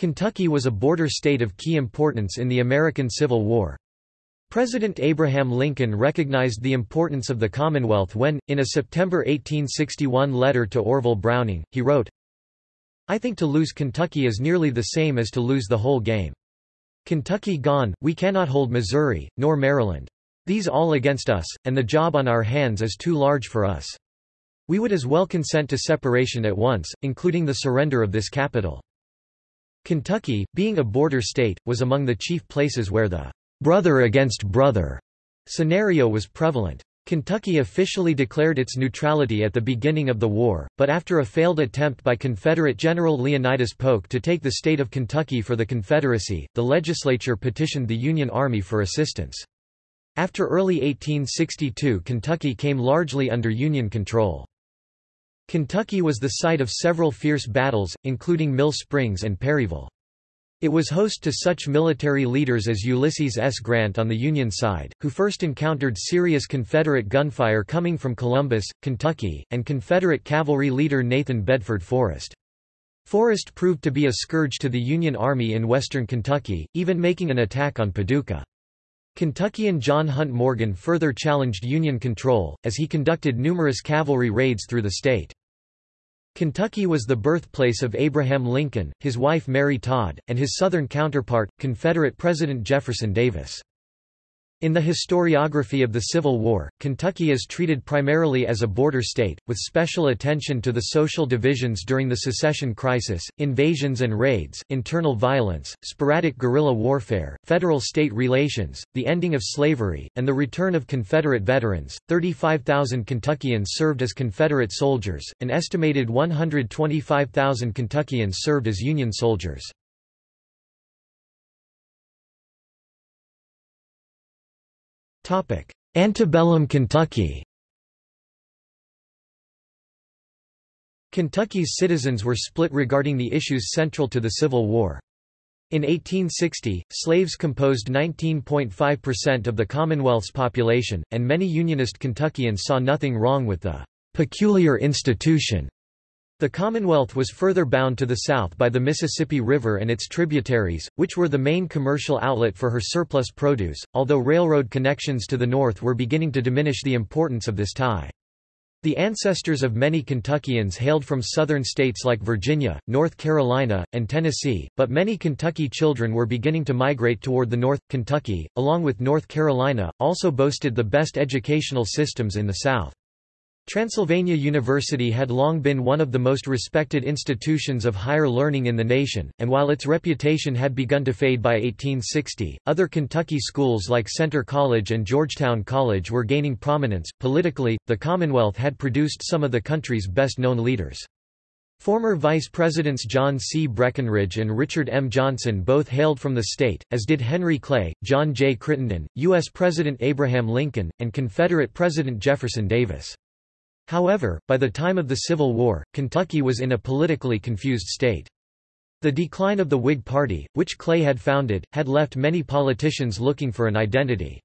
Kentucky was a border state of key importance in the American Civil War. President Abraham Lincoln recognized the importance of the Commonwealth when, in a September 1861 letter to Orville Browning, he wrote, I think to lose Kentucky is nearly the same as to lose the whole game. Kentucky gone, we cannot hold Missouri, nor Maryland. These all against us, and the job on our hands is too large for us. We would as well consent to separation at once, including the surrender of this capital. Kentucky, being a border state, was among the chief places where the brother against brother scenario was prevalent. Kentucky officially declared its neutrality at the beginning of the war, but after a failed attempt by Confederate General Leonidas Polk to take the state of Kentucky for the Confederacy, the legislature petitioned the Union Army for assistance. After early 1862 Kentucky came largely under Union control. Kentucky was the site of several fierce battles, including Mill Springs and Perryville. It was host to such military leaders as Ulysses S. Grant on the Union side, who first encountered serious Confederate gunfire coming from Columbus, Kentucky, and Confederate cavalry leader Nathan Bedford Forrest. Forrest proved to be a scourge to the Union Army in western Kentucky, even making an attack on Paducah. Kentuckian John Hunt Morgan further challenged Union control, as he conducted numerous cavalry raids through the state. Kentucky was the birthplace of Abraham Lincoln, his wife Mary Todd, and his Southern counterpart, Confederate President Jefferson Davis. In the historiography of the Civil War, Kentucky is treated primarily as a border state, with special attention to the social divisions during the secession crisis, invasions and raids, internal violence, sporadic guerrilla warfare, federal-state relations, the ending of slavery, and the return of Confederate veterans. 35,000 Kentuckians served as Confederate soldiers, an estimated 125,000 Kentuckians served as Union soldiers. Antebellum Kentucky Kentucky's citizens were split regarding the issues central to the Civil War. In 1860, slaves composed 19.5% of the Commonwealth's population, and many Unionist Kentuckians saw nothing wrong with the peculiar institution the Commonwealth was further bound to the south by the Mississippi River and its tributaries, which were the main commercial outlet for her surplus produce, although railroad connections to the north were beginning to diminish the importance of this tie. The ancestors of many Kentuckians hailed from southern states like Virginia, North Carolina, and Tennessee, but many Kentucky children were beginning to migrate toward the north. Kentucky, along with North Carolina, also boasted the best educational systems in the South. Transylvania University had long been one of the most respected institutions of higher learning in the nation, and while its reputation had begun to fade by 1860, other Kentucky schools like Centre College and Georgetown College were gaining prominence. Politically, the Commonwealth had produced some of the country's best known leaders. Former Vice Presidents John C. Breckinridge and Richard M. Johnson both hailed from the state, as did Henry Clay, John J. Crittenden, U.S. President Abraham Lincoln, and Confederate President Jefferson Davis. However, by the time of the Civil War, Kentucky was in a politically confused state. The decline of the Whig Party, which Clay had founded, had left many politicians looking for an identity.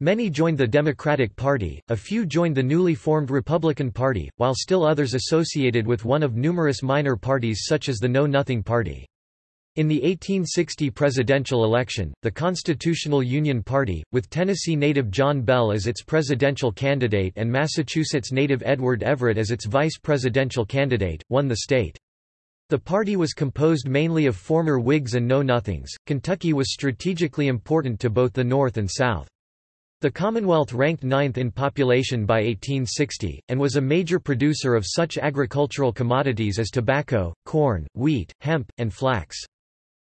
Many joined the Democratic Party, a few joined the newly formed Republican Party, while still others associated with one of numerous minor parties such as the Know Nothing Party. In the 1860 presidential election, the Constitutional Union Party, with Tennessee native John Bell as its presidential candidate and Massachusetts native Edward Everett as its vice presidential candidate, won the state. The party was composed mainly of former Whigs and Know-Nothings. Kentucky was strategically important to both the North and South. The Commonwealth ranked ninth in population by 1860, and was a major producer of such agricultural commodities as tobacco, corn, wheat, hemp, and flax.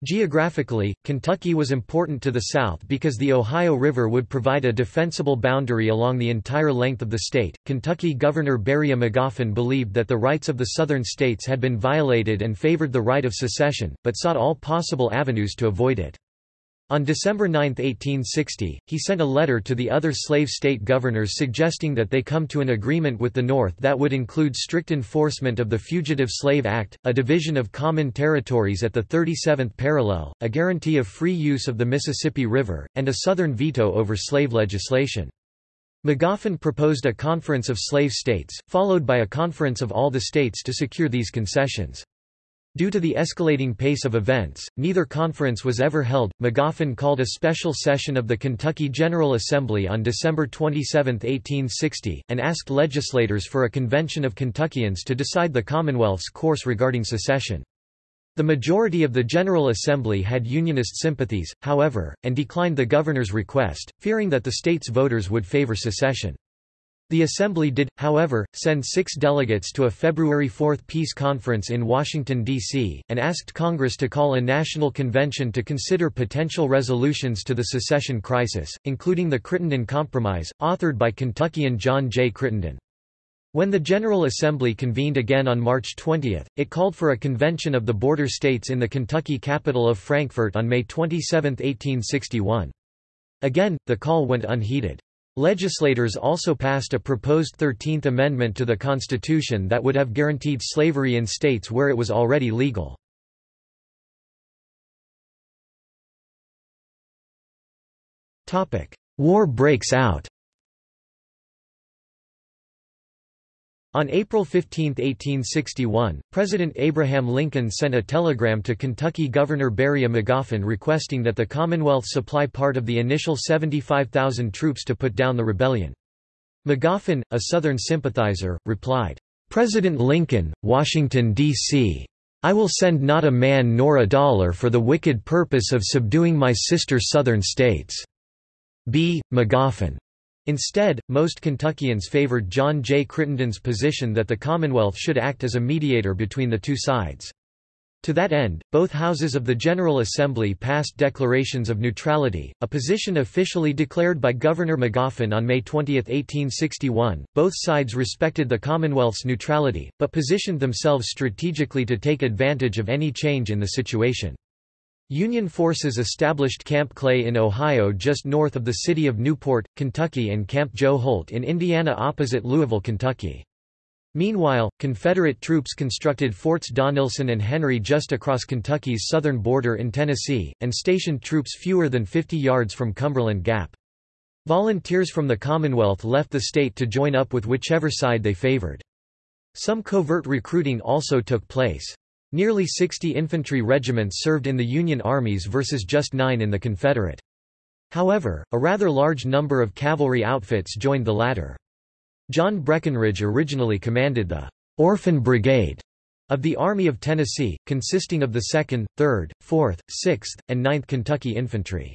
Geographically, Kentucky was important to the south because the Ohio River would provide a defensible boundary along the entire length of the state. Kentucky Governor Beriah Magoffin believed that the rights of the southern states had been violated and favored the right of secession, but sought all possible avenues to avoid it. On December 9, 1860, he sent a letter to the other slave state governors suggesting that they come to an agreement with the North that would include strict enforcement of the Fugitive Slave Act, a division of common territories at the 37th parallel, a guarantee of free use of the Mississippi River, and a Southern veto over slave legislation. Magoffin proposed a conference of slave states, followed by a conference of all the states to secure these concessions. Due to the escalating pace of events, neither conference was ever held. Magoffin called a special session of the Kentucky General Assembly on December 27, 1860, and asked legislators for a convention of Kentuckians to decide the Commonwealth's course regarding secession. The majority of the General Assembly had Unionist sympathies, however, and declined the governor's request, fearing that the state's voters would favor secession. The Assembly did, however, send six delegates to a February 4 peace conference in Washington, D.C., and asked Congress to call a national convention to consider potential resolutions to the secession crisis, including the Crittenden Compromise, authored by Kentuckian John J. Crittenden. When the General Assembly convened again on March 20, it called for a convention of the border states in the Kentucky capital of Frankfort on May 27, 1861. Again, the call went unheeded. Legislators also passed a proposed 13th Amendment to the Constitution that would have guaranteed slavery in states where it was already legal. War breaks out On April 15, 1861, President Abraham Lincoln sent a telegram to Kentucky Governor Beriah Magoffin requesting that the Commonwealth supply part of the initial 75,000 troops to put down the rebellion. Magoffin, a Southern sympathizer, replied, President Lincoln, Washington, D.C. I will send not a man nor a dollar for the wicked purpose of subduing my sister Southern states. B. Magoffin. Instead, most Kentuckians favored John J. Crittenden's position that the Commonwealth should act as a mediator between the two sides. To that end, both houses of the General Assembly passed declarations of neutrality, a position officially declared by Governor Magoffin on May 20, 1861. Both sides respected the Commonwealth's neutrality, but positioned themselves strategically to take advantage of any change in the situation. Union forces established Camp Clay in Ohio just north of the city of Newport, Kentucky and Camp Joe Holt in Indiana opposite Louisville, Kentucky. Meanwhile, Confederate troops constructed Forts Donelson and Henry just across Kentucky's southern border in Tennessee, and stationed troops fewer than 50 yards from Cumberland Gap. Volunteers from the Commonwealth left the state to join up with whichever side they favored. Some covert recruiting also took place. Nearly 60 infantry regiments served in the Union armies versus just nine in the Confederate. However, a rather large number of cavalry outfits joined the latter. John Breckinridge originally commanded the Orphan Brigade of the Army of Tennessee, consisting of the 2nd, 3rd, 4th, 6th, and 9th Kentucky Infantry.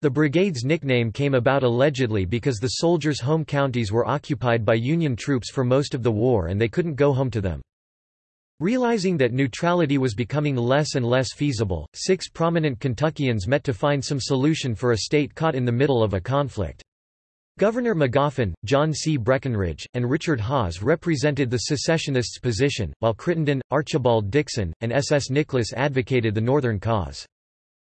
The brigade's nickname came about allegedly because the soldiers' home counties were occupied by Union troops for most of the war and they couldn't go home to them. Realizing that neutrality was becoming less and less feasible, six prominent Kentuckians met to find some solution for a state caught in the middle of a conflict. Governor Magoffin, John C. Breckinridge, and Richard Hawes represented the secessionists' position, while Crittenden, Archibald Dixon, and S. S. Nicholas advocated the Northern cause.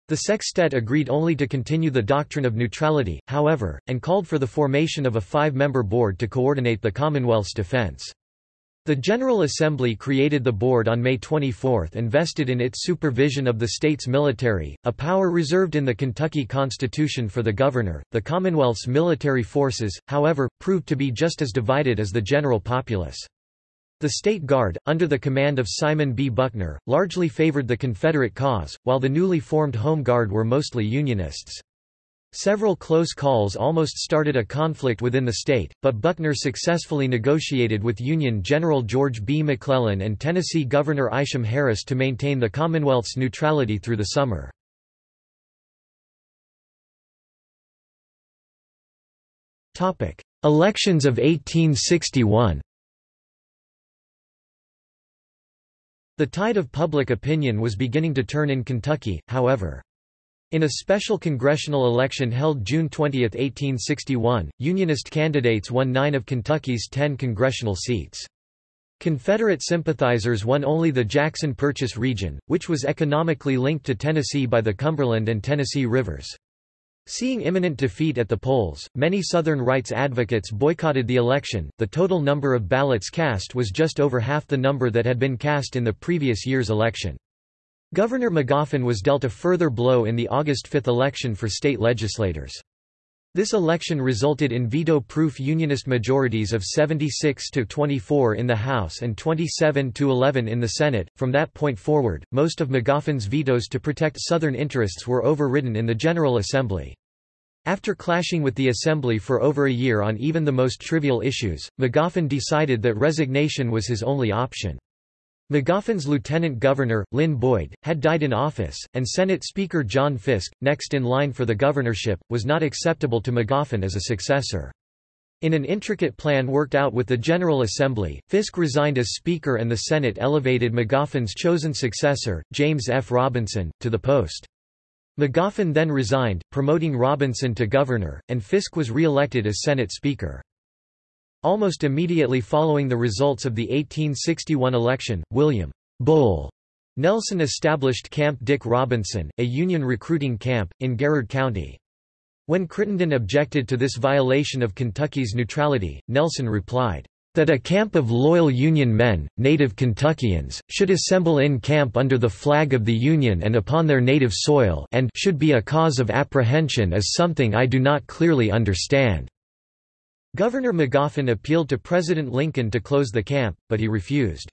The sextet agreed only to continue the doctrine of neutrality, however, and called for the formation of a five-member board to coordinate the Commonwealth's defense. The General Assembly created the board on May 24 and vested in its supervision of the state's military, a power reserved in the Kentucky Constitution for the governor. The Commonwealth's military forces, however, proved to be just as divided as the general populace. The State Guard, under the command of Simon B. Buckner, largely favored the Confederate cause, while the newly formed Home Guard were mostly Unionists. Several close calls almost started a conflict within the state, but Buckner successfully negotiated with Union General George B. McClellan and Tennessee Governor Isham Harris to maintain the Commonwealth's neutrality through the summer. Elections of 1861 The tide of public opinion was beginning to turn in Kentucky, however. In a special congressional election held June 20, 1861, Unionist candidates won nine of Kentucky's ten congressional seats. Confederate sympathizers won only the Jackson Purchase region, which was economically linked to Tennessee by the Cumberland and Tennessee rivers. Seeing imminent defeat at the polls, many Southern rights advocates boycotted the election. The total number of ballots cast was just over half the number that had been cast in the previous year's election. Governor Magoffin was dealt a further blow in the August 5 election for state legislators. This election resulted in veto-proof Unionist majorities of 76 to 24 in the House and 27 to 11 in the Senate. From that point forward, most of Magoffin's vetoes to protect Southern interests were overridden in the General Assembly. After clashing with the Assembly for over a year on even the most trivial issues, Magoffin decided that resignation was his only option. Magoffin's lieutenant governor, Lynn Boyd, had died in office, and Senate Speaker John Fisk, next in line for the governorship, was not acceptable to Magoffin as a successor. In an intricate plan worked out with the General Assembly, Fisk resigned as Speaker and the Senate elevated Magoffin's chosen successor, James F. Robinson, to the post. Magoffin then resigned, promoting Robinson to governor, and Fisk was re-elected as Senate Speaker. Almost immediately following the results of the 1861 election, William Bull Nelson established Camp Dick Robinson, a Union recruiting camp, in Garrard County. When Crittenden objected to this violation of Kentucky's neutrality, Nelson replied, "...that a camp of loyal Union men, native Kentuckians, should assemble in camp under the flag of the Union and upon their native soil and should be a cause of apprehension is something I do not clearly understand." Governor Magoffin appealed to President Lincoln to close the camp, but he refused.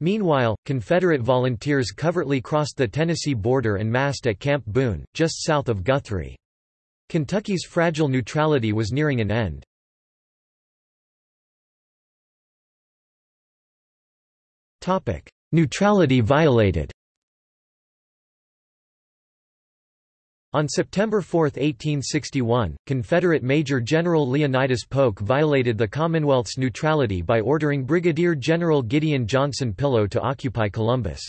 Meanwhile, Confederate volunteers covertly crossed the Tennessee border and massed at Camp Boone, just south of Guthrie. Kentucky's fragile neutrality was nearing an end. Neutrality violated On September 4, 1861, Confederate Major General Leonidas Polk violated the Commonwealth's neutrality by ordering Brigadier General Gideon Johnson Pillow to occupy Columbus.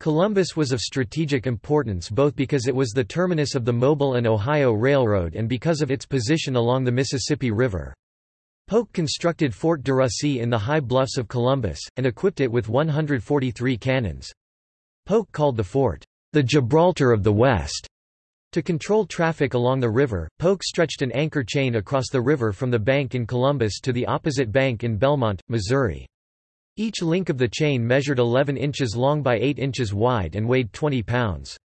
Columbus was of strategic importance both because it was the terminus of the Mobile and Ohio Railroad and because of its position along the Mississippi River. Polk constructed Fort de Russy in the high bluffs of Columbus, and equipped it with 143 cannons. Polk called the fort, the Gibraltar of the West. To control traffic along the river, Polk stretched an anchor chain across the river from the bank in Columbus to the opposite bank in Belmont, Missouri. Each link of the chain measured 11 inches long by 8 inches wide and weighed 20 pounds.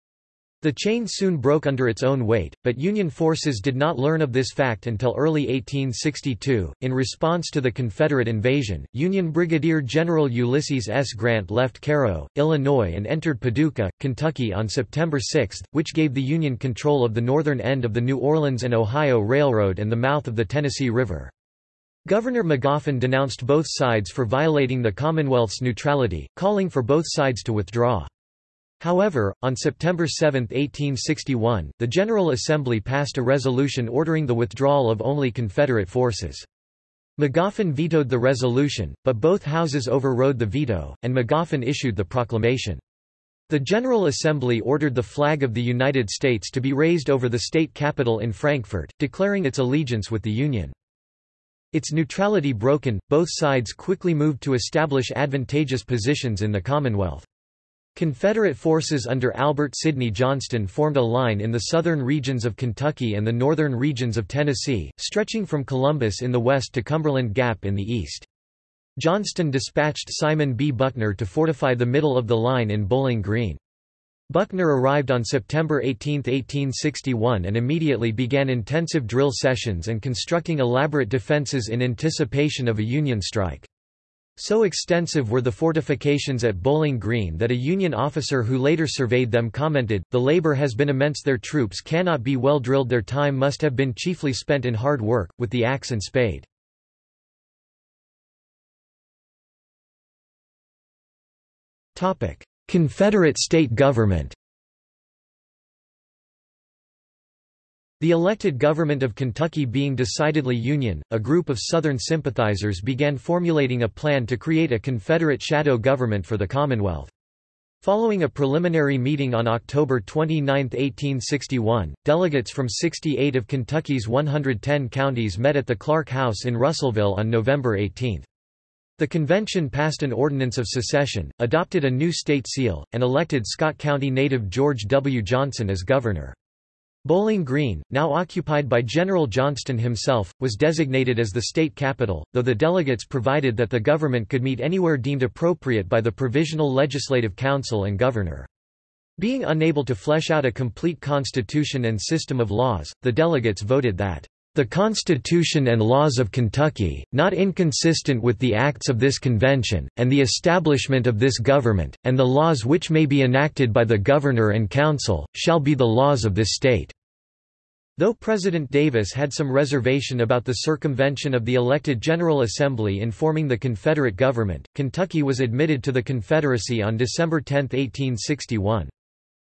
The chain soon broke under its own weight, but Union forces did not learn of this fact until early 1862. In response to the Confederate invasion, Union Brigadier General Ulysses S. Grant left Cairo, Illinois and entered Paducah, Kentucky on September 6, which gave the Union control of the northern end of the New Orleans and Ohio Railroad and the mouth of the Tennessee River. Governor Magoffin denounced both sides for violating the Commonwealth's neutrality, calling for both sides to withdraw. However, on September 7, 1861, the General Assembly passed a resolution ordering the withdrawal of only Confederate forces. Magoffin vetoed the resolution, but both houses overrode the veto, and Magoffin issued the proclamation. The General Assembly ordered the flag of the United States to be raised over the state capital in Frankfort, declaring its allegiance with the Union. Its neutrality broken, both sides quickly moved to establish advantageous positions in the Commonwealth. Confederate forces under Albert Sidney Johnston formed a line in the southern regions of Kentucky and the northern regions of Tennessee, stretching from Columbus in the west to Cumberland Gap in the east. Johnston dispatched Simon B. Buckner to fortify the middle of the line in Bowling Green. Buckner arrived on September 18, 1861 and immediately began intensive drill sessions and constructing elaborate defenses in anticipation of a Union strike. So extensive were the fortifications at Bowling Green that a Union officer who later surveyed them commented, The labor has been immense their troops cannot be well drilled their time must have been chiefly spent in hard work, with the axe and spade. Confederate state government The elected government of Kentucky being decidedly Union, a group of Southern sympathizers began formulating a plan to create a Confederate shadow government for the Commonwealth. Following a preliminary meeting on October 29, 1861, delegates from 68 of Kentucky's 110 counties met at the Clark House in Russellville on November 18. The convention passed an ordinance of secession, adopted a new state seal, and elected Scott County native George W. Johnson as governor. Bowling Green, now occupied by General Johnston himself, was designated as the state capital, though the delegates provided that the government could meet anywhere deemed appropriate by the Provisional Legislative Council and governor. Being unable to flesh out a complete constitution and system of laws, the delegates voted that the Constitution and laws of Kentucky, not inconsistent with the acts of this convention, and the establishment of this government, and the laws which may be enacted by the Governor and Council, shall be the laws of this state." Though President Davis had some reservation about the circumvention of the elected General Assembly in forming the Confederate government, Kentucky was admitted to the Confederacy on December 10, 1861.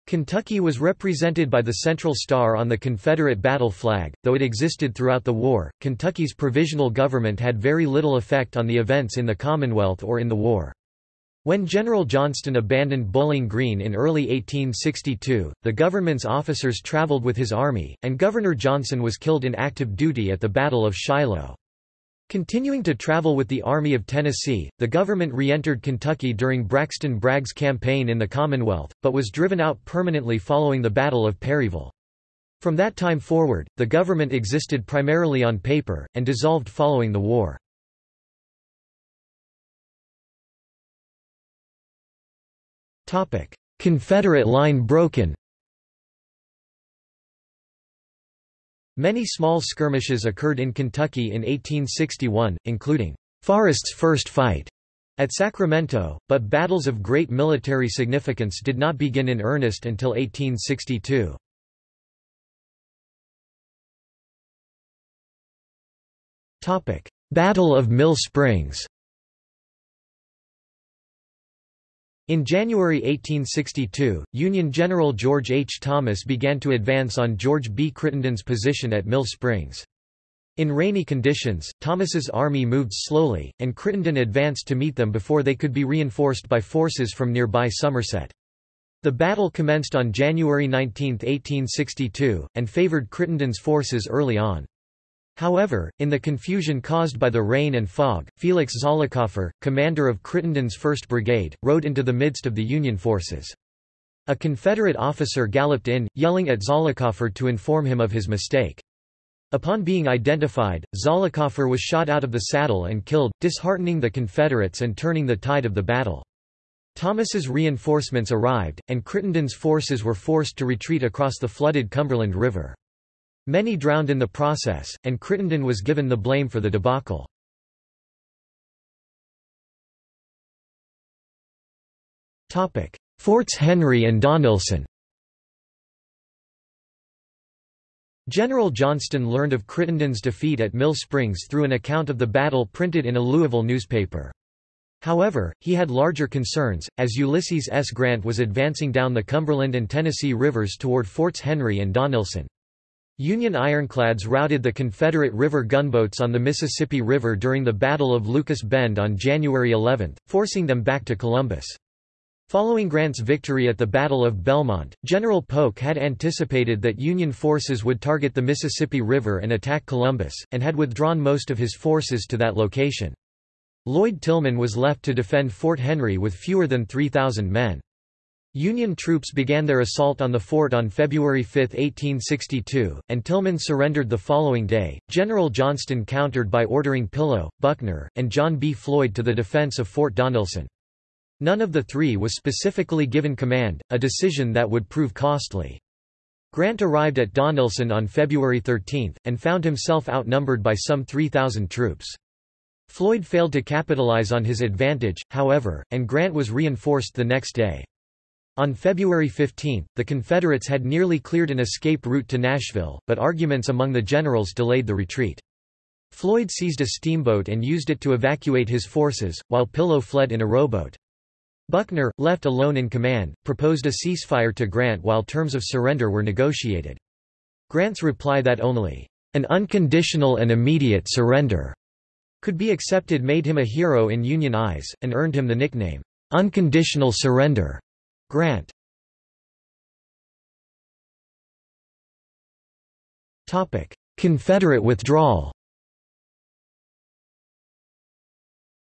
Kentucky was represented by the Central Star on the Confederate battle flag. Though it existed throughout the war, Kentucky's provisional government had very little effect on the events in the Commonwealth or in the war. When General Johnston abandoned Bowling Green in early 1862, the government's officers traveled with his army, and Governor Johnson was killed in active duty at the Battle of Shiloh. Continuing to travel with the Army of Tennessee, the government re-entered Kentucky during Braxton Bragg's campaign in the Commonwealth, but was driven out permanently following the Battle of Perryville. From that time forward, the government existed primarily on paper, and dissolved following the war. Confederate line broken. Many small skirmishes occurred in Kentucky in 1861, including Forrest's first fight at Sacramento, but battles of great military significance did not begin in earnest until 1862. Battle of Mill Springs In January 1862, Union General George H. Thomas began to advance on George B. Crittenden's position at Mill Springs. In rainy conditions, Thomas's army moved slowly, and Crittenden advanced to meet them before they could be reinforced by forces from nearby Somerset. The battle commenced on January 19, 1862, and favored Crittenden's forces early on. However, in the confusion caused by the rain and fog, Felix Zollicoffer, commander of Crittenden's 1st Brigade, rode into the midst of the Union forces. A Confederate officer galloped in, yelling at Zollicoffer to inform him of his mistake. Upon being identified, Zollicoffer was shot out of the saddle and killed, disheartening the Confederates and turning the tide of the battle. Thomas's reinforcements arrived, and Crittenden's forces were forced to retreat across the flooded Cumberland River. Many drowned in the process, and Crittenden was given the blame for the debacle. Forts Henry and Donelson General Johnston learned of Crittenden's defeat at Mill Springs through an account of the battle printed in a Louisville newspaper. However, he had larger concerns, as Ulysses S. Grant was advancing down the Cumberland and Tennessee rivers toward Forts Henry and Donelson. Union ironclads routed the Confederate river gunboats on the Mississippi River during the Battle of Lucas Bend on January 11, forcing them back to Columbus. Following Grant's victory at the Battle of Belmont, General Polk had anticipated that Union forces would target the Mississippi River and attack Columbus, and had withdrawn most of his forces to that location. Lloyd Tilghman was left to defend Fort Henry with fewer than 3,000 men. Union troops began their assault on the fort on February 5, 1862, and Tilghman surrendered the following day. General Johnston countered by ordering Pillow, Buckner, and John B. Floyd to the defense of Fort Donelson. None of the three was specifically given command, a decision that would prove costly. Grant arrived at Donelson on February 13, and found himself outnumbered by some 3,000 troops. Floyd failed to capitalize on his advantage, however, and Grant was reinforced the next day. On February 15, the Confederates had nearly cleared an escape route to Nashville, but arguments among the generals delayed the retreat. Floyd seized a steamboat and used it to evacuate his forces, while Pillow fled in a rowboat. Buckner, left alone in command, proposed a ceasefire to Grant while terms of surrender were negotiated. Grant's reply that only an unconditional and immediate surrender could be accepted made him a hero in Union eyes, and earned him the nickname, Unconditional Surrender. Grant. Confederate withdrawal.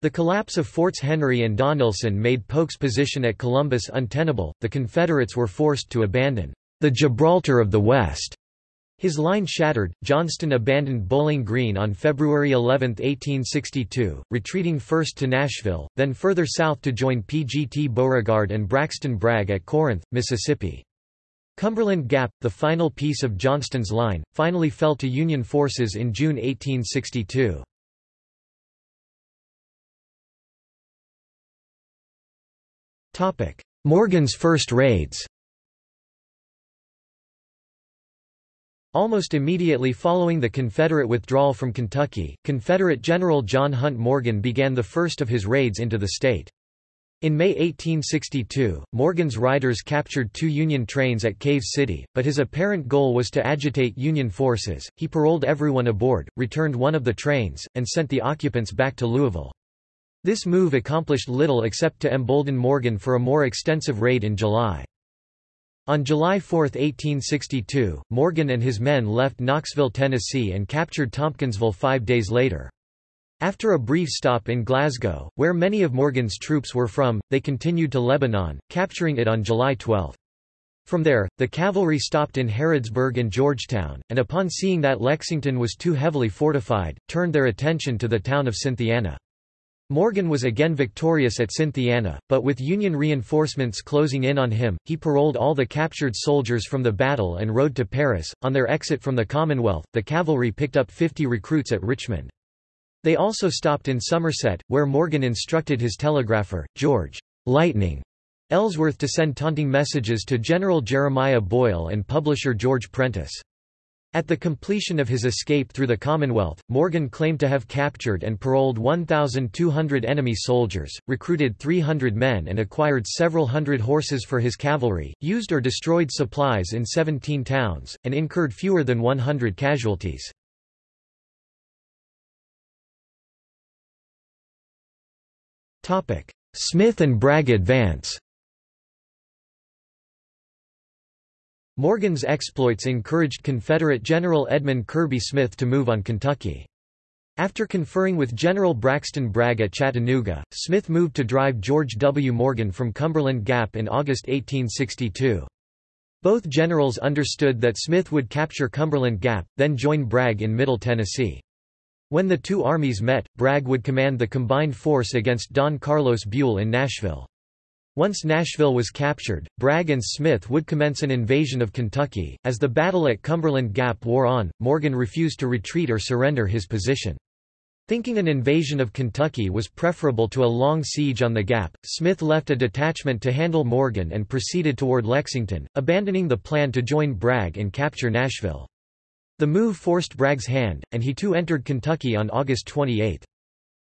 The collapse of Forts Henry and Donelson made Polk's position at Columbus untenable, the Confederates were forced to abandon the Gibraltar of the West His line shattered, Johnston abandoned Bowling Green on February 11, 1862, retreating first to Nashville, then further south to join PGT Beauregard and Braxton Bragg at Corinth, Mississippi. Cumberland Gap, the final piece of Johnston's line, finally fell to Union forces in June 1862. Morgan's first raids Almost immediately following the Confederate withdrawal from Kentucky, Confederate General John Hunt Morgan began the first of his raids into the state. In May 1862, Morgan's riders captured two Union trains at Cave City, but his apparent goal was to agitate Union forces. He paroled everyone aboard, returned one of the trains, and sent the occupants back to Louisville. This move accomplished little except to embolden Morgan for a more extensive raid in July. On July 4, 1862, Morgan and his men left Knoxville, Tennessee and captured Tompkinsville five days later. After a brief stop in Glasgow, where many of Morgan's troops were from, they continued to Lebanon, capturing it on July 12. From there, the cavalry stopped in Harrodsburg and Georgetown, and upon seeing that Lexington was too heavily fortified, turned their attention to the town of Cynthiana. Morgan was again victorious at Cynthiana, but with Union reinforcements closing in on him, he paroled all the captured soldiers from the battle and rode to Paris. On their exit from the Commonwealth, the cavalry picked up 50 recruits at Richmond. They also stopped in Somerset, where Morgan instructed his telegrapher, George Lightning Ellsworth to send taunting messages to General Jeremiah Boyle and publisher George Prentice. At the completion of his escape through the Commonwealth, Morgan claimed to have captured and paroled 1,200 enemy soldiers, recruited 300 men and acquired several hundred horses for his cavalry, used or destroyed supplies in 17 towns, and incurred fewer than 100 casualties. Smith and Bragg advance Morgan's exploits encouraged Confederate General Edmund Kirby Smith to move on Kentucky. After conferring with General Braxton Bragg at Chattanooga, Smith moved to drive George W. Morgan from Cumberland Gap in August 1862. Both generals understood that Smith would capture Cumberland Gap, then join Bragg in Middle Tennessee. When the two armies met, Bragg would command the combined force against Don Carlos Buell in Nashville. Once Nashville was captured, Bragg and Smith would commence an invasion of Kentucky. As the battle at Cumberland Gap wore on, Morgan refused to retreat or surrender his position. Thinking an invasion of Kentucky was preferable to a long siege on the Gap, Smith left a detachment to handle Morgan and proceeded toward Lexington, abandoning the plan to join Bragg and capture Nashville. The move forced Bragg's hand, and he too entered Kentucky on August 28.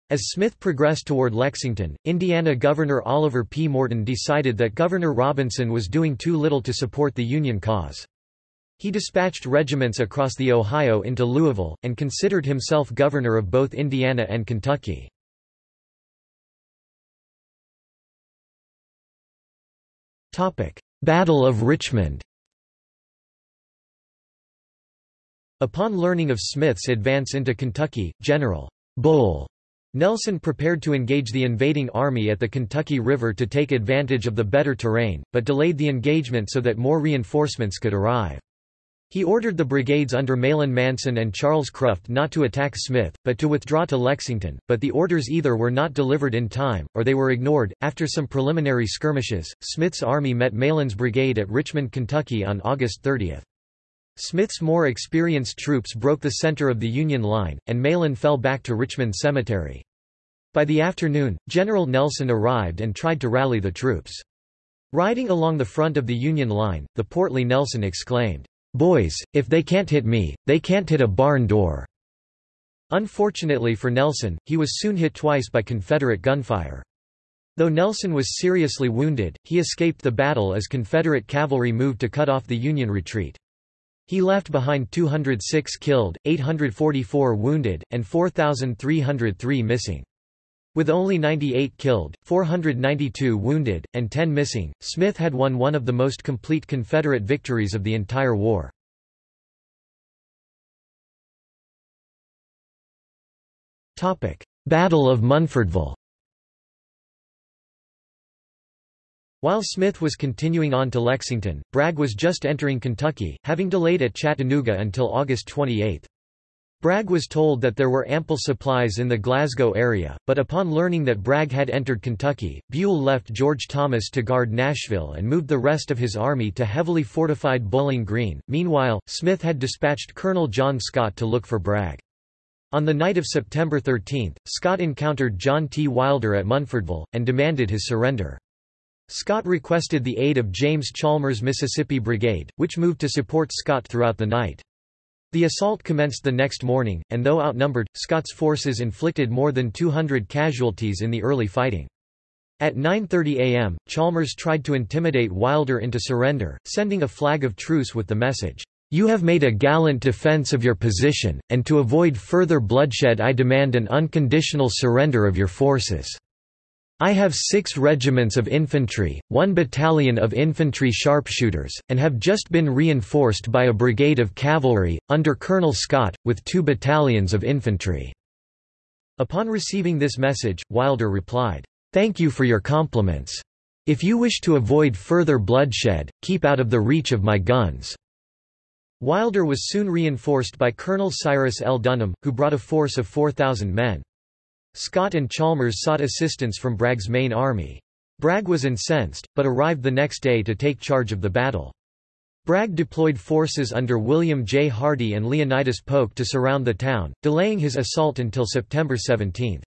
As Smith progressed toward Lexington, Indiana Governor Oliver P. Morton decided that Governor Robinson was doing too little to support the Union cause. He dispatched regiments across the Ohio into Louisville, and considered himself governor of both Indiana and Kentucky. Battle of Richmond Upon learning of Smith's advance into Kentucky, General Bull Nelson prepared to engage the invading army at the Kentucky River to take advantage of the better terrain, but delayed the engagement so that more reinforcements could arrive. He ordered the brigades under Mahlon Manson and Charles Cruft not to attack Smith, but to withdraw to Lexington, but the orders either were not delivered in time, or they were ignored. After some preliminary skirmishes, Smith's army met Mahlon's brigade at Richmond, Kentucky on August 30. Smith's more experienced troops broke the center of the Union line, and Mahlon fell back to Richmond Cemetery. By the afternoon, General Nelson arrived and tried to rally the troops. Riding along the front of the Union line, the portly Nelson exclaimed, "'Boys, if they can't hit me, they can't hit a barn door." Unfortunately for Nelson, he was soon hit twice by Confederate gunfire. Though Nelson was seriously wounded, he escaped the battle as Confederate cavalry moved to cut off the Union retreat. He left behind 206 killed, 844 wounded, and 4,303 missing. With only 98 killed, 492 wounded, and 10 missing, Smith had won one of the most complete Confederate victories of the entire war. Battle of Munfordville While Smith was continuing on to Lexington, Bragg was just entering Kentucky, having delayed at Chattanooga until August 28. Bragg was told that there were ample supplies in the Glasgow area, but upon learning that Bragg had entered Kentucky, Buell left George Thomas to guard Nashville and moved the rest of his army to heavily fortified Bowling Green. Meanwhile, Smith had dispatched Colonel John Scott to look for Bragg. On the night of September 13, Scott encountered John T. Wilder at Munfordville, and demanded his surrender. Scott requested the aid of James Chalmers' Mississippi Brigade, which moved to support Scott throughout the night. The assault commenced the next morning, and though outnumbered, Scott's forces inflicted more than 200 casualties in the early fighting. At 9.30 am, Chalmers tried to intimidate Wilder into surrender, sending a flag of truce with the message, "'You have made a gallant defense of your position, and to avoid further bloodshed I demand an unconditional surrender of your forces.' I have six regiments of infantry, one battalion of infantry sharpshooters, and have just been reinforced by a brigade of cavalry, under Colonel Scott, with two battalions of infantry." Upon receiving this message, Wilder replied, "'Thank you for your compliments. If you wish to avoid further bloodshed, keep out of the reach of my guns." Wilder was soon reinforced by Colonel Cyrus L. Dunham, who brought a force of 4,000 men. Scott and Chalmers sought assistance from Bragg's main army. Bragg was incensed, but arrived the next day to take charge of the battle. Bragg deployed forces under William J. Hardee and Leonidas Polk to surround the town, delaying his assault until September 17.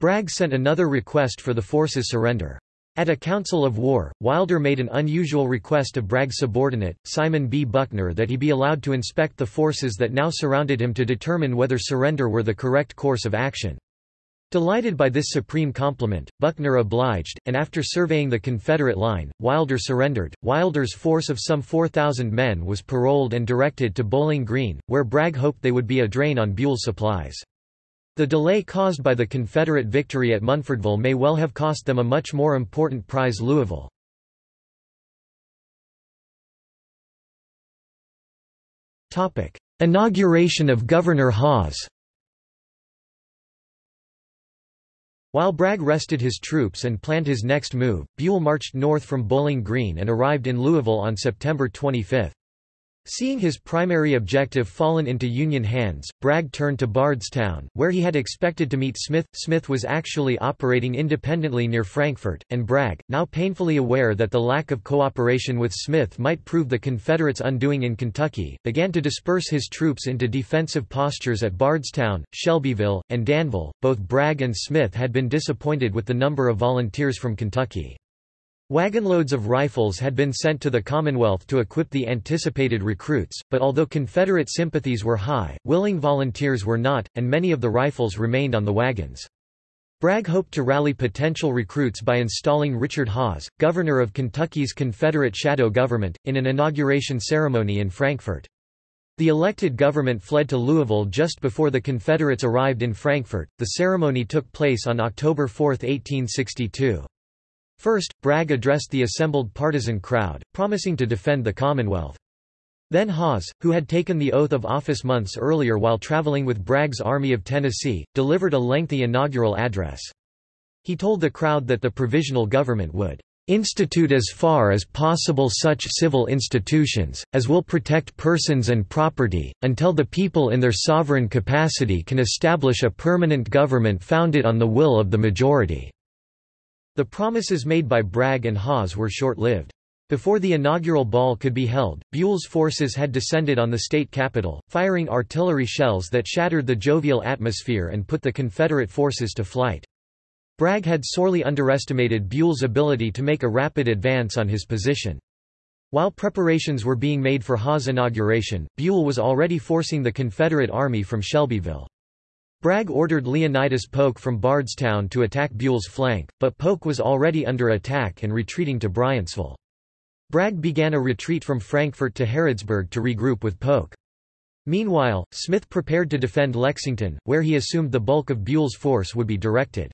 Bragg sent another request for the forces' surrender. At a council of war, Wilder made an unusual request of Bragg's subordinate, Simon B. Buckner that he be allowed to inspect the forces that now surrounded him to determine whether surrender were the correct course of action. Delighted by this supreme compliment, Buckner obliged, and after surveying the Confederate line, Wilder surrendered. Wilder's force of some 4,000 men was paroled and directed to Bowling Green, where Bragg hoped they would be a drain on Buell's supplies. The delay caused by the Confederate victory at Munfordville may well have cost them a much more important prize Louisville. Inauguration of Governor Hawes While Bragg rested his troops and planned his next move, Buell marched north from Bowling Green and arrived in Louisville on September 25. Seeing his primary objective fallen into Union hands, Bragg turned to Bardstown, where he had expected to meet Smith. Smith was actually operating independently near Frankfort, and Bragg, now painfully aware that the lack of cooperation with Smith might prove the Confederates' undoing in Kentucky, began to disperse his troops into defensive postures at Bardstown, Shelbyville, and Danville. Both Bragg and Smith had been disappointed with the number of volunteers from Kentucky. Wagonloads of rifles had been sent to the Commonwealth to equip the anticipated recruits, but although Confederate sympathies were high, willing volunteers were not, and many of the rifles remained on the wagons. Bragg hoped to rally potential recruits by installing Richard Hawes, governor of Kentucky's Confederate shadow government, in an inauguration ceremony in Frankfort. The elected government fled to Louisville just before the Confederates arrived in Frankfort. The ceremony took place on October 4, 1862. First, Bragg addressed the assembled partisan crowd, promising to defend the Commonwealth. Then Hawes, who had taken the oath of office months earlier while traveling with Bragg's Army of Tennessee, delivered a lengthy inaugural address. He told the crowd that the provisional government would institute as far as possible such civil institutions, as will protect persons and property, until the people in their sovereign capacity can establish a permanent government founded on the will of the majority. The promises made by Bragg and Hawes were short-lived. Before the inaugural ball could be held, Buell's forces had descended on the state capital, firing artillery shells that shattered the jovial atmosphere and put the Confederate forces to flight. Bragg had sorely underestimated Buell's ability to make a rapid advance on his position. While preparations were being made for Hawes' inauguration, Buell was already forcing the Confederate army from Shelbyville. Bragg ordered Leonidas Polk from Bardstown to attack Buell's flank, but Polk was already under attack and retreating to Bryantsville. Bragg began a retreat from Frankfort to Harrodsburg to regroup with Polk. Meanwhile, Smith prepared to defend Lexington, where he assumed the bulk of Buell's force would be directed.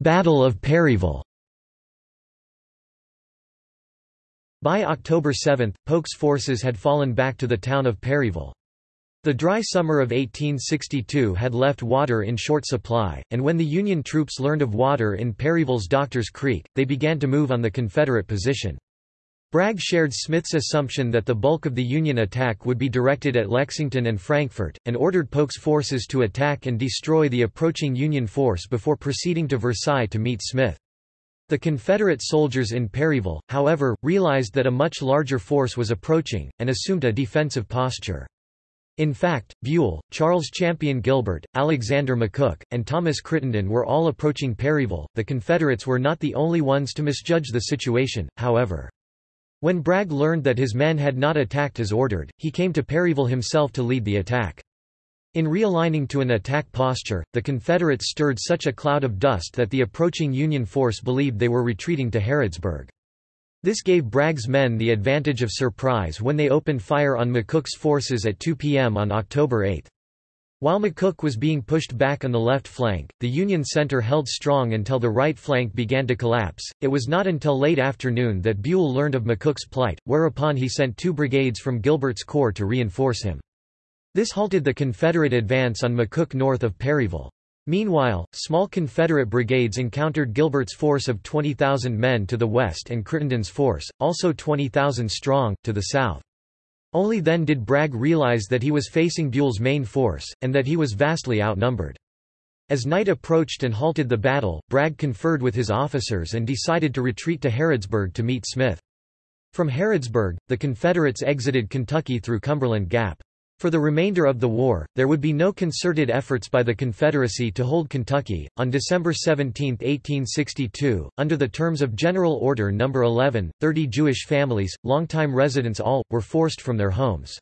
Battle of Perryville By October 7, Polk's forces had fallen back to the town of Perryville. The dry summer of 1862 had left water in short supply, and when the Union troops learned of water in Perryville's Doctors Creek, they began to move on the Confederate position. Bragg shared Smith's assumption that the bulk of the Union attack would be directed at Lexington and Frankfort, and ordered Polk's forces to attack and destroy the approaching Union force before proceeding to Versailles to meet Smith. The Confederate soldiers in Perryville, however, realized that a much larger force was approaching, and assumed a defensive posture. In fact, Buell, Charles Champion Gilbert, Alexander McCook, and Thomas Crittenden were all approaching Perryville. The Confederates were not the only ones to misjudge the situation, however. When Bragg learned that his men had not attacked as ordered, he came to Perryville himself to lead the attack. In realigning to an attack posture, the Confederates stirred such a cloud of dust that the approaching Union force believed they were retreating to Harrodsburg. This gave Bragg's men the advantage of surprise when they opened fire on McCook's forces at 2 p.m. on October 8. While McCook was being pushed back on the left flank, the Union center held strong until the right flank began to collapse. It was not until late afternoon that Buell learned of McCook's plight, whereupon he sent two brigades from Gilbert's corps to reinforce him. This halted the Confederate advance on McCook north of Perryville. Meanwhile, small Confederate brigades encountered Gilbert's force of 20,000 men to the west and Crittenden's force, also 20,000 strong, to the south. Only then did Bragg realize that he was facing Buell's main force, and that he was vastly outnumbered. As night approached and halted the battle, Bragg conferred with his officers and decided to retreat to Harrodsburg to meet Smith. From Harrodsburg, the Confederates exited Kentucky through Cumberland Gap. For the remainder of the war, there would be no concerted efforts by the Confederacy to hold Kentucky. On December 17, 1862, under the terms of General Order No. 11, 30 Jewish families, longtime residents all, were forced from their homes.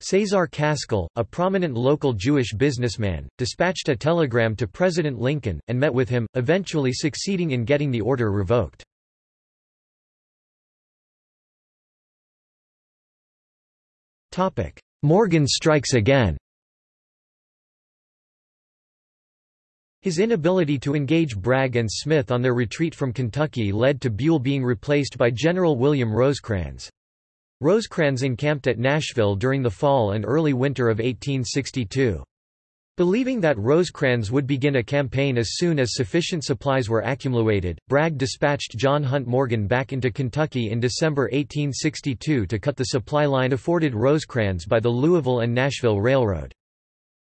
Cesar Kaskel, a prominent local Jewish businessman, dispatched a telegram to President Lincoln, and met with him, eventually succeeding in getting the order revoked. Morgan strikes again His inability to engage Bragg and Smith on their retreat from Kentucky led to Buell being replaced by General William Rosecrans. Rosecrans encamped at Nashville during the fall and early winter of 1862. Believing that Rosecrans would begin a campaign as soon as sufficient supplies were accumulated, Bragg dispatched John Hunt Morgan back into Kentucky in December 1862 to cut the supply line afforded Rosecrans by the Louisville and Nashville Railroad.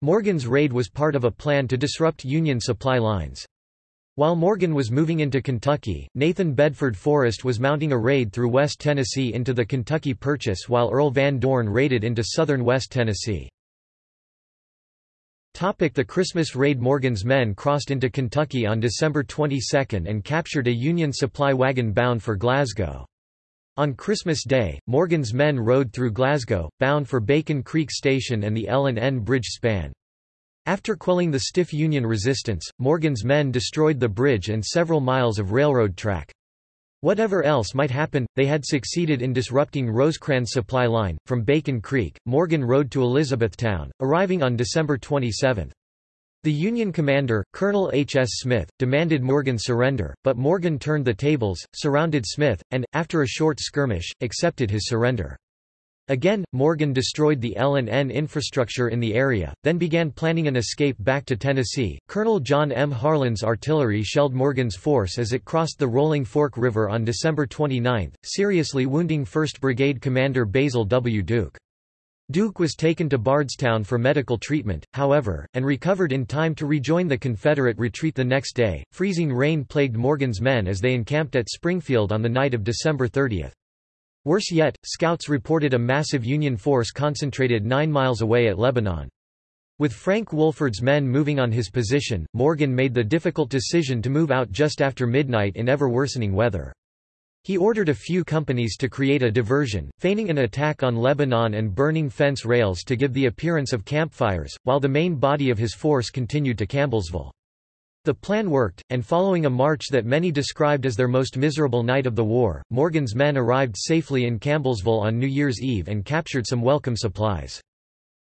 Morgan's raid was part of a plan to disrupt Union supply lines. While Morgan was moving into Kentucky, Nathan Bedford Forrest was mounting a raid through West Tennessee into the Kentucky Purchase while Earl Van Dorn raided into southern West Tennessee. The Christmas raid Morgan's men crossed into Kentucky on December 22 and captured a Union supply wagon bound for Glasgow. On Christmas Day, Morgan's men rode through Glasgow, bound for Bacon Creek Station and the L&N Bridge span. After quelling the stiff Union resistance, Morgan's men destroyed the bridge and several miles of railroad track. Whatever else might happen, they had succeeded in disrupting Rosecrans' supply line. From Bacon Creek, Morgan rode to Elizabethtown, arriving on December 27. The Union commander, Colonel H. S. Smith, demanded Morgan surrender, but Morgan turned the tables, surrounded Smith, and, after a short skirmish, accepted his surrender. Again, Morgan destroyed the L&N infrastructure in the area, then began planning an escape back to Tennessee. Colonel John M. Harlan's artillery shelled Morgan's force as it crossed the Rolling Fork River on December 29, seriously wounding 1st Brigade Commander Basil W. Duke. Duke was taken to Bardstown for medical treatment, however, and recovered in time to rejoin the Confederate retreat the next day. Freezing rain plagued Morgan's men as they encamped at Springfield on the night of December 30. Worse yet, scouts reported a massive Union force concentrated nine miles away at Lebanon. With Frank Wolford's men moving on his position, Morgan made the difficult decision to move out just after midnight in ever-worsening weather. He ordered a few companies to create a diversion, feigning an attack on Lebanon and burning fence rails to give the appearance of campfires, while the main body of his force continued to Campbellsville. The plan worked, and following a march that many described as their most miserable night of the war, Morgan's men arrived safely in Campbellsville on New Year's Eve and captured some welcome supplies.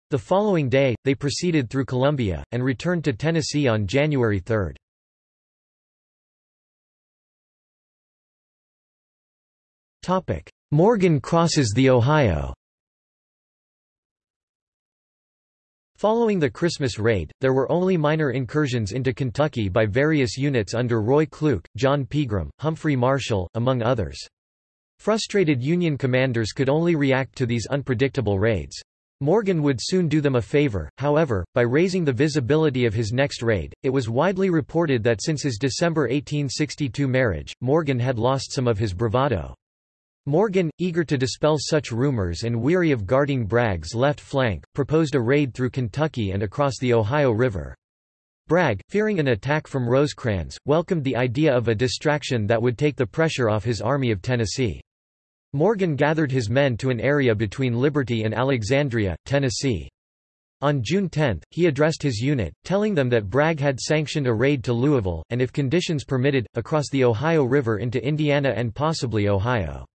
The following day, they proceeded through Columbia, and returned to Tennessee on January 3. Morgan crosses the Ohio Following the Christmas raid, there were only minor incursions into Kentucky by various units under Roy Cluke, John Pegram, Humphrey Marshall, among others. Frustrated Union commanders could only react to these unpredictable raids. Morgan would soon do them a favor, however, by raising the visibility of his next raid. It was widely reported that since his December 1862 marriage, Morgan had lost some of his bravado. Morgan, eager to dispel such rumors and weary of guarding Bragg's left flank, proposed a raid through Kentucky and across the Ohio River. Bragg, fearing an attack from Rosecrans, welcomed the idea of a distraction that would take the pressure off his Army of Tennessee. Morgan gathered his men to an area between Liberty and Alexandria, Tennessee. On June 10, he addressed his unit, telling them that Bragg had sanctioned a raid to Louisville, and if conditions permitted, across the Ohio River into Indiana and possibly Ohio.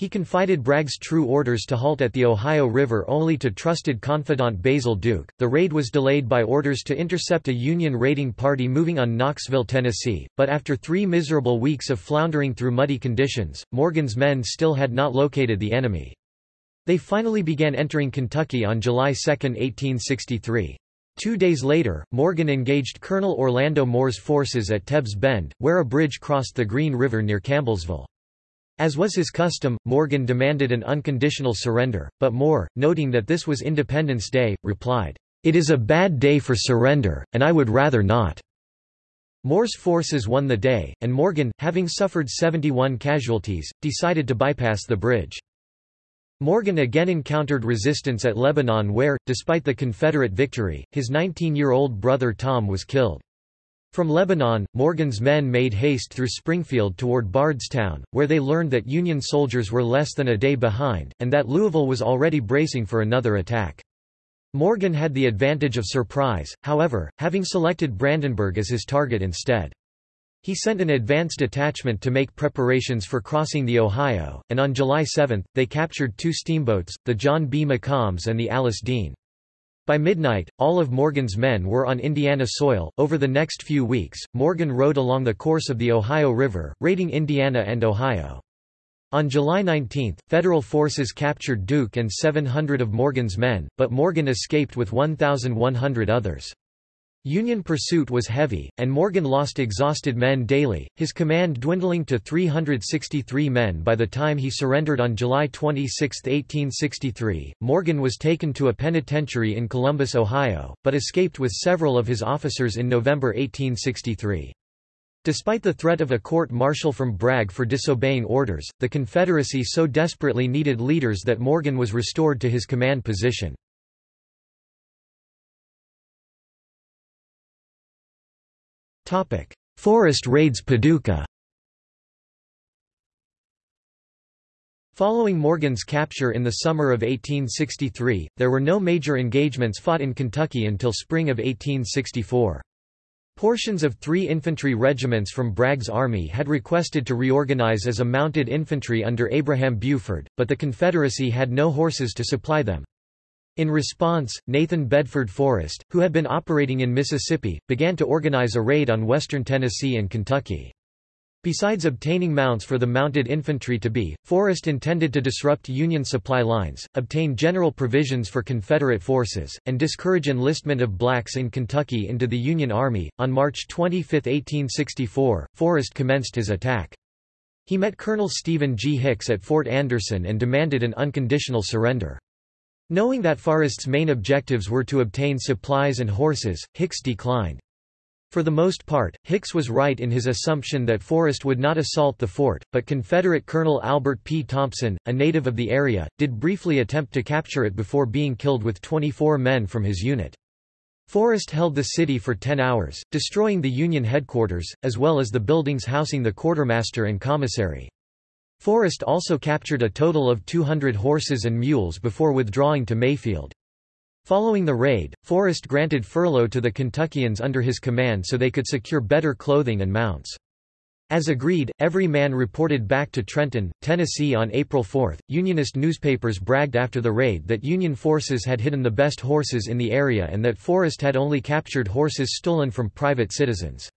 He confided Bragg's true orders to halt at the Ohio River only to trusted confidant Basil Duke. The raid was delayed by orders to intercept a Union raiding party moving on Knoxville, Tennessee, but after three miserable weeks of floundering through muddy conditions, Morgan's men still had not located the enemy. They finally began entering Kentucky on July 2, 1863. Two days later, Morgan engaged Colonel Orlando Moore's forces at Tebbs Bend, where a bridge crossed the Green River near Campbellsville. As was his custom, Morgan demanded an unconditional surrender, but Moore, noting that this was Independence Day, replied, "'It is a bad day for surrender, and I would rather not.'" Moore's forces won the day, and Morgan, having suffered 71 casualties, decided to bypass the bridge. Morgan again encountered resistance at Lebanon where, despite the Confederate victory, his 19-year-old brother Tom was killed. From Lebanon, Morgan's men made haste through Springfield toward Bardstown, where they learned that Union soldiers were less than a day behind, and that Louisville was already bracing for another attack. Morgan had the advantage of surprise, however, having selected Brandenburg as his target instead. He sent an advanced detachment to make preparations for crossing the Ohio, and on July 7, they captured two steamboats, the John B. McCombs and the Alice Dean. By midnight, all of Morgan's men were on Indiana soil. Over the next few weeks, Morgan rode along the course of the Ohio River, raiding Indiana and Ohio. On July 19, Federal forces captured Duke and 700 of Morgan's men, but Morgan escaped with 1,100 others. Union pursuit was heavy, and Morgan lost exhausted men daily, his command dwindling to 363 men by the time he surrendered on July 26, 1863. Morgan was taken to a penitentiary in Columbus, Ohio, but escaped with several of his officers in November 1863. Despite the threat of a court-martial from Bragg for disobeying orders, the Confederacy so desperately needed leaders that Morgan was restored to his command position. Forrest raids Paducah Following Morgan's capture in the summer of 1863, there were no major engagements fought in Kentucky until spring of 1864. Portions of three infantry regiments from Bragg's army had requested to reorganize as a mounted infantry under Abraham Buford, but the Confederacy had no horses to supply them. In response, Nathan Bedford Forrest, who had been operating in Mississippi, began to organize a raid on western Tennessee and Kentucky. Besides obtaining mounts for the mounted infantry to be, Forrest intended to disrupt Union supply lines, obtain general provisions for Confederate forces, and discourage enlistment of blacks in Kentucky into the Union Army. On March 25, 1864, Forrest commenced his attack. He met Colonel Stephen G. Hicks at Fort Anderson and demanded an unconditional surrender. Knowing that Forrest's main objectives were to obtain supplies and horses, Hicks declined. For the most part, Hicks was right in his assumption that Forrest would not assault the fort, but Confederate Colonel Albert P. Thompson, a native of the area, did briefly attempt to capture it before being killed with 24 men from his unit. Forrest held the city for 10 hours, destroying the Union headquarters, as well as the buildings housing the quartermaster and commissary. Forrest also captured a total of 200 horses and mules before withdrawing to Mayfield. Following the raid, Forrest granted furlough to the Kentuckians under his command so they could secure better clothing and mounts. As agreed, every man reported back to Trenton, Tennessee on April 4. Unionist newspapers bragged after the raid that Union forces had hidden the best horses in the area and that Forrest had only captured horses stolen from private citizens.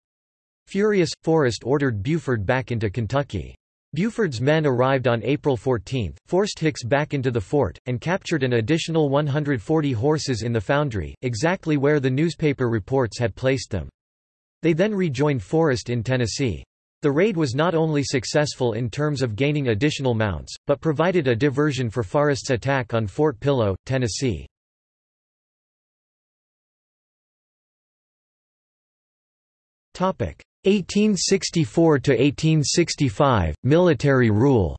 Furious, Forrest ordered Buford back into Kentucky. Buford's men arrived on April 14, forced Hicks back into the fort, and captured an additional 140 horses in the foundry, exactly where the newspaper reports had placed them. They then rejoined Forrest in Tennessee. The raid was not only successful in terms of gaining additional mounts, but provided a diversion for Forrest's attack on Fort Pillow, Tennessee. Topic: 1864 to 1865 military rule.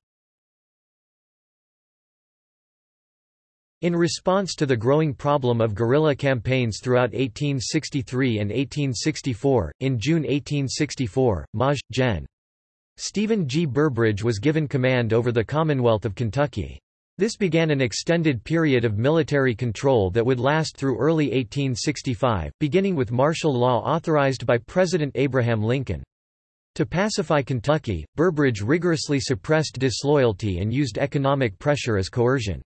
In response to the growing problem of guerrilla campaigns throughout 1863 and 1864, in June 1864, Maj. Gen. Stephen G. Burbridge was given command over the Commonwealth of Kentucky. This began an extended period of military control that would last through early 1865, beginning with martial law authorized by President Abraham Lincoln. To pacify Kentucky, Burbridge rigorously suppressed disloyalty and used economic pressure as coercion.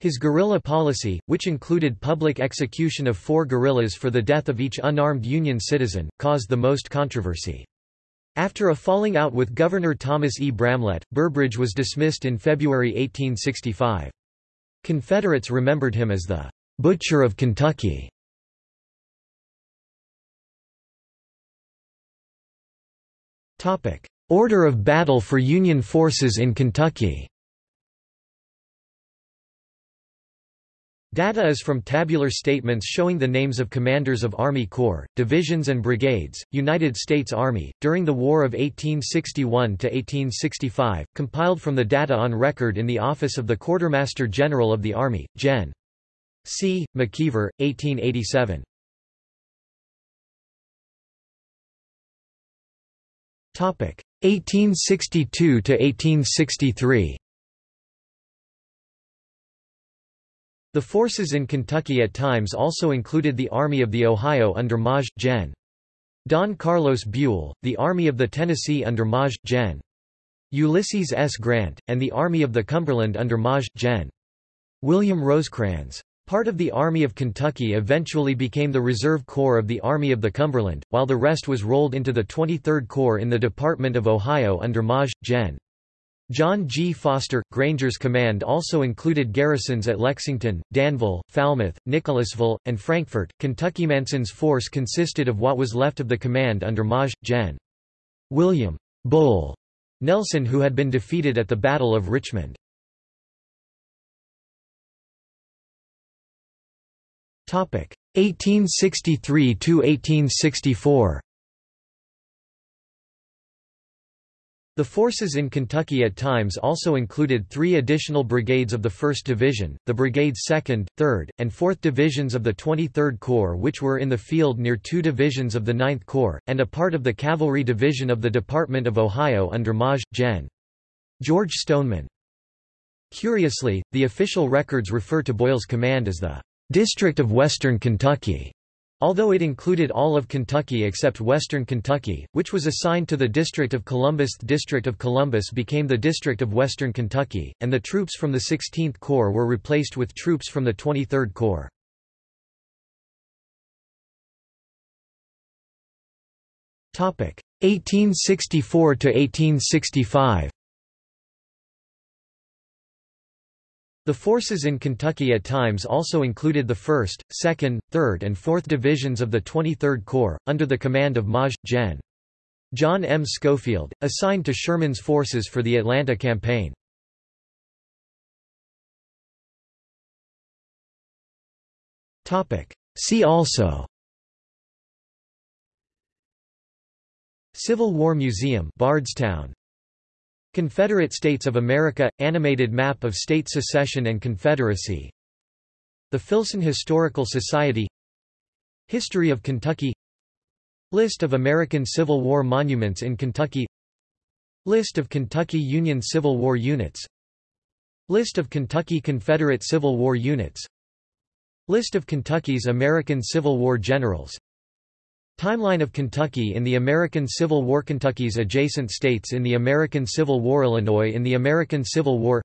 His guerrilla policy, which included public execution of four guerrillas for the death of each unarmed Union citizen, caused the most controversy. After a falling out with Governor Thomas E. Bramlett, Burbridge was dismissed in February 1865. Confederates remembered him as the "'Butcher of Kentucky". Order of battle for Union forces in Kentucky Data is from tabular statements showing the names of commanders of Army Corps, divisions and brigades, United States Army, during the War of 1861 to 1865, compiled from the data on record in the Office of the Quartermaster General of the Army, Gen. C. McKeever, 1887. Topic 1862–1863 The forces in Kentucky at times also included the Army of the Ohio under Maj. Gen. Don Carlos Buell, the Army of the Tennessee under Maj. Gen. Ulysses S. Grant, and the Army of the Cumberland under Maj. Gen. William Rosecrans. Part of the Army of Kentucky eventually became the Reserve Corps of the Army of the Cumberland, while the rest was rolled into the 23rd Corps in the Department of Ohio under Maj. Gen. John G. Foster. Granger's command also included garrisons at Lexington, Danville, Falmouth, Nicholasville, and Frankfort. Kentucky Manson's force consisted of what was left of the command under Maj. Gen. William Bull Nelson who had been defeated at the Battle of Richmond. Topic 1863 to 1864. The forces in Kentucky at times also included three additional brigades of the 1st Division, the brigade's 2nd, 3rd, and 4th Divisions of the 23rd Corps which were in the field near two divisions of the 9th Corps, and a part of the Cavalry Division of the Department of Ohio under Maj. Gen. George Stoneman. Curiously, the official records refer to Boyle's command as the District of Western Kentucky. Although it included all of Kentucky except western Kentucky, which was assigned to the District of Columbus the District of Columbus became the District of Western Kentucky, and the troops from the 16th Corps were replaced with troops from the 23rd Corps. Topic 1864 to 1865 The forces in Kentucky at times also included the 1st, 2nd, 3rd and 4th Divisions of the 23rd Corps, under the command of Maj. Gen. John M. Schofield, assigned to Sherman's forces for the Atlanta campaign. See also Civil War Museum Bardstown Confederate States of America – Animated map of state secession and confederacy. The Filson Historical Society. History of Kentucky. List of American Civil War monuments in Kentucky. List of Kentucky Union Civil War units. List of Kentucky Confederate Civil War units. List of Kentucky's American Civil War generals Timeline of Kentucky in the American Civil War Kentucky's adjacent states in the American Civil War Illinois in the American Civil War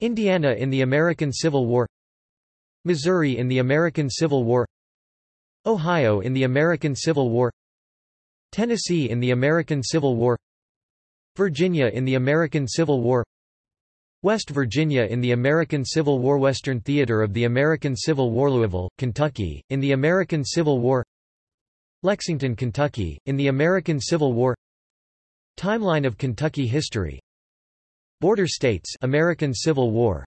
Indiana in the American Civil War Missouri in the American Civil War Ohio in the American Civil War Tennessee in the American Civil War Virginia in the American Civil War West Virginia in the American Civil War Western Theater of the American Civil War Louisville, Kentucky, in the American Civil War Lexington, Kentucky, in the American Civil War. Timeline of Kentucky history. Border states American Civil War.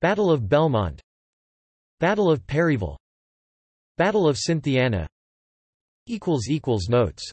Battle of Belmont. Battle of Perryville. Battle of Cynthiana. Notes